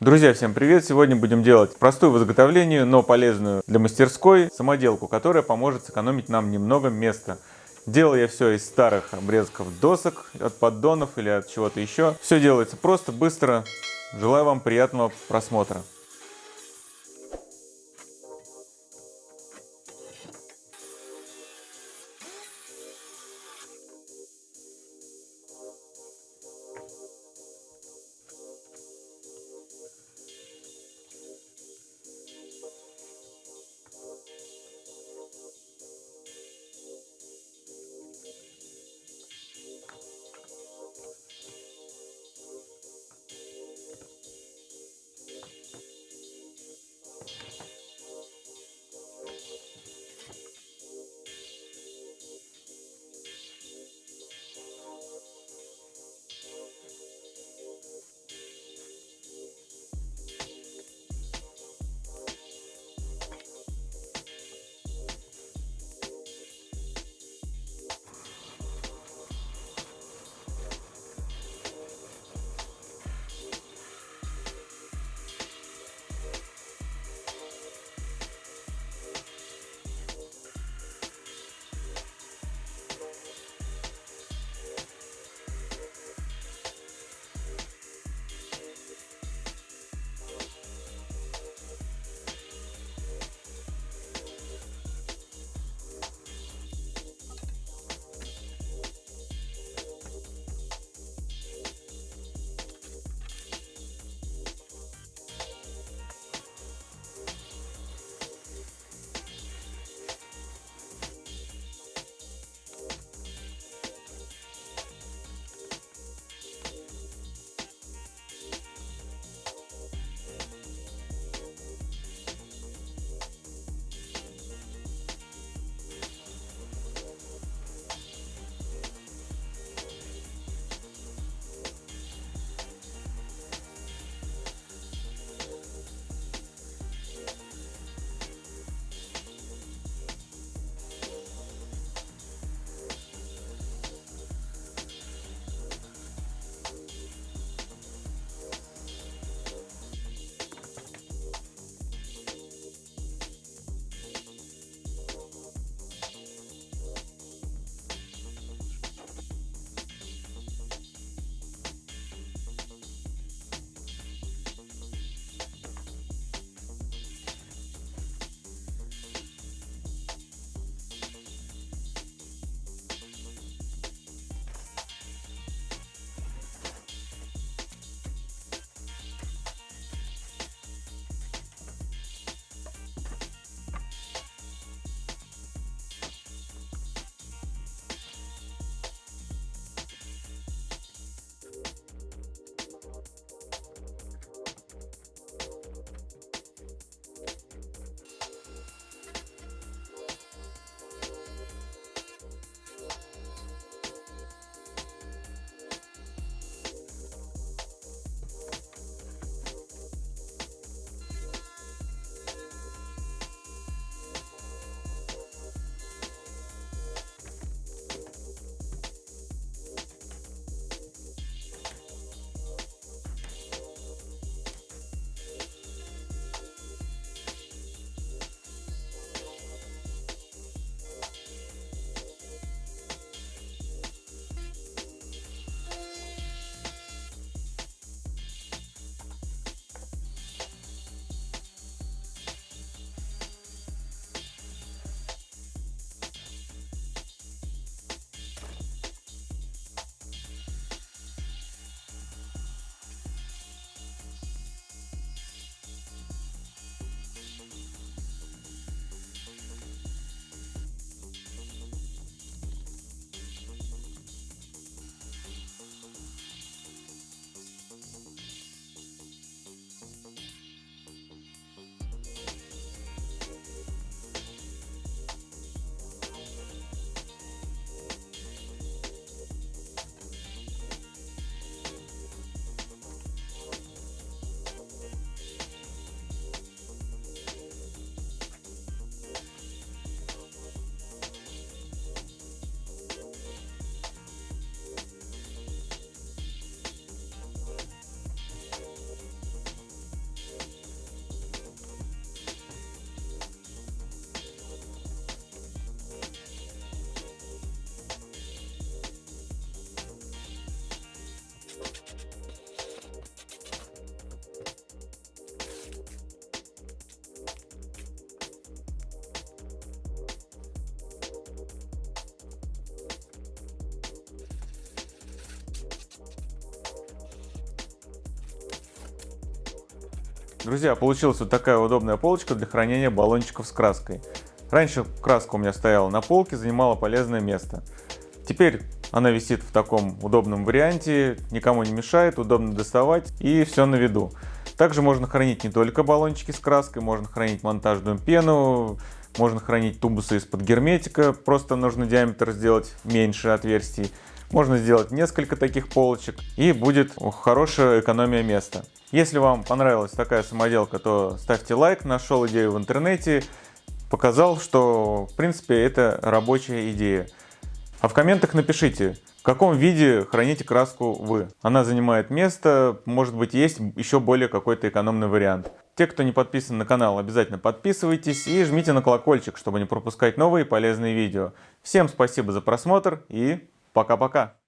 Друзья, всем привет! Сегодня будем делать простую в изготовлении, но полезную для мастерской самоделку, которая поможет сэкономить нам немного места. Делал я все из старых обрезков досок, от поддонов или от чего-то еще. Все делается просто, быстро. Желаю вам приятного просмотра. Друзья, получилась вот такая удобная полочка для хранения баллончиков с краской. Раньше краска у меня стояла на полке, занимала полезное место. Теперь она висит в таком удобном варианте, никому не мешает, удобно доставать и все на виду. Также можно хранить не только баллончики с краской, можно хранить монтажную пену, можно хранить тубусы из-под герметика, просто нужно диаметр сделать меньше отверстий. Можно сделать несколько таких полочек и будет хорошая экономия места. Если вам понравилась такая самоделка, то ставьте лайк, нашел идею в интернете, показал, что в принципе это рабочая идея. А в комментах напишите, в каком виде храните краску вы. Она занимает место, может быть есть еще более какой-то экономный вариант. Те, кто не подписан на канал, обязательно подписывайтесь и жмите на колокольчик, чтобы не пропускать новые полезные видео. Всем спасибо за просмотр и пока-пока.